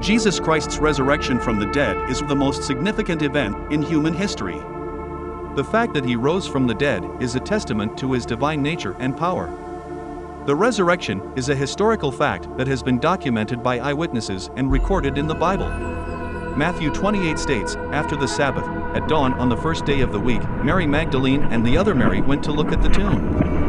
Jesus Christ's resurrection from the dead is the most significant event in human history. The fact that he rose from the dead is a testament to his divine nature and power. The resurrection is a historical fact that has been documented by eyewitnesses and recorded in the Bible. Matthew 28 states, After the Sabbath, at dawn on the first day of the week, Mary Magdalene and the other Mary went to look at the tomb.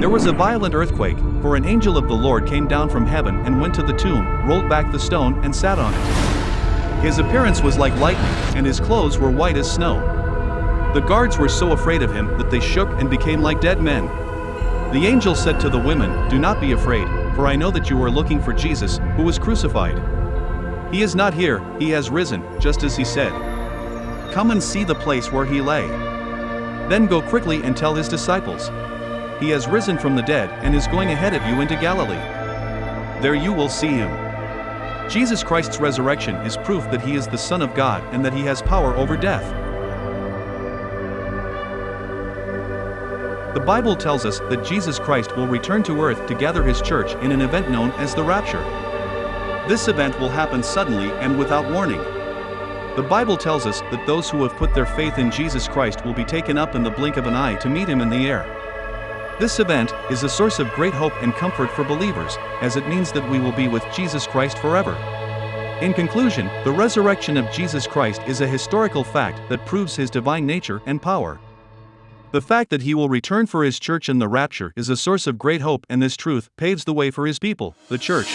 There was a violent earthquake, for an angel of the Lord came down from heaven and went to the tomb, rolled back the stone, and sat on it. His appearance was like lightning, and his clothes were white as snow. The guards were so afraid of him that they shook and became like dead men. The angel said to the women, Do not be afraid, for I know that you are looking for Jesus, who was crucified. He is not here, he has risen, just as he said. Come and see the place where he lay. Then go quickly and tell his disciples. He has risen from the dead and is going ahead of you into Galilee. There you will see him. Jesus Christ's resurrection is proof that he is the Son of God and that he has power over death. The Bible tells us that Jesus Christ will return to earth to gather his church in an event known as the rapture. This event will happen suddenly and without warning. The Bible tells us that those who have put their faith in Jesus Christ will be taken up in the blink of an eye to meet him in the air. This event is a source of great hope and comfort for believers, as it means that we will be with Jesus Christ forever. In conclusion, the resurrection of Jesus Christ is a historical fact that proves his divine nature and power. The fact that he will return for his church in the rapture is a source of great hope, and this truth paves the way for his people, the church.